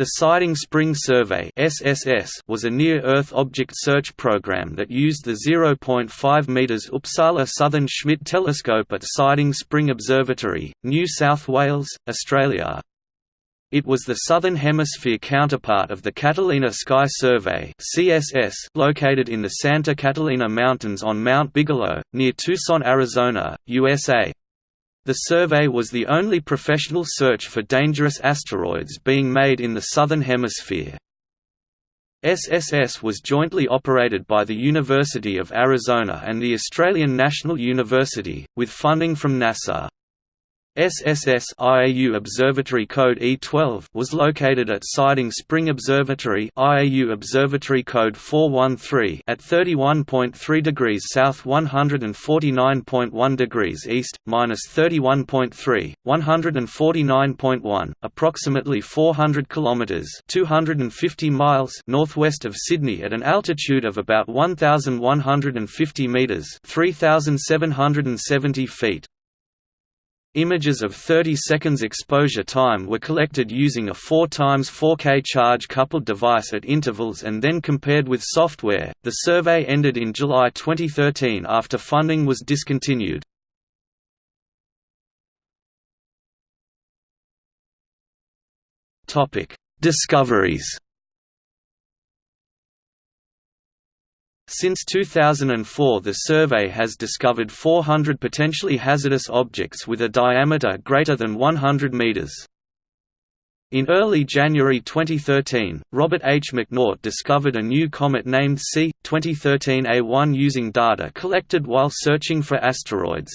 The Siding Spring Survey was a near-Earth object search program that used the 0.5 meters Uppsala Southern Schmidt telescope at Siding Spring Observatory, New South Wales, Australia. It was the Southern Hemisphere counterpart of the Catalina Sky Survey located in the Santa Catalina Mountains on Mount Bigelow, near Tucson, Arizona, USA. The survey was the only professional search for dangerous asteroids being made in the Southern Hemisphere. SSS was jointly operated by the University of Arizona and the Australian National University, with funding from NASA. SSS IAU Observatory Code E12 was located at Siding Spring Observatory IAU Observatory Code 413 at 31.3 degrees south 149.1 degrees east, minus 31.3, 149.1, approximately 400 kilometers (250 miles) northwest of Sydney at an altitude of about 1,150 meters (3,770 feet). Images of 30 seconds exposure time were collected using a 4 x 4K charge coupled device at intervals and then compared with software. The survey ended in July 2013 after funding was discontinued. Topic: Discoveries Since 2004 the survey has discovered 400 potentially hazardous objects with a diameter greater than 100 meters. In early January 2013, Robert H. McNaught discovered a new comet named C. 2013A1 using data collected while searching for asteroids.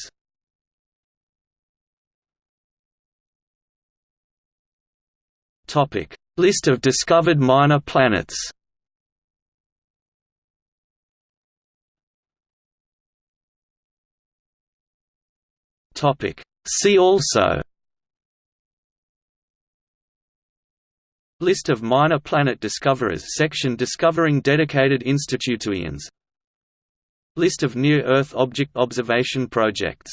List of discovered minor planets Topic. See also List of minor planet discoverers section Discovering dedicated institutions List of near-Earth object observation projects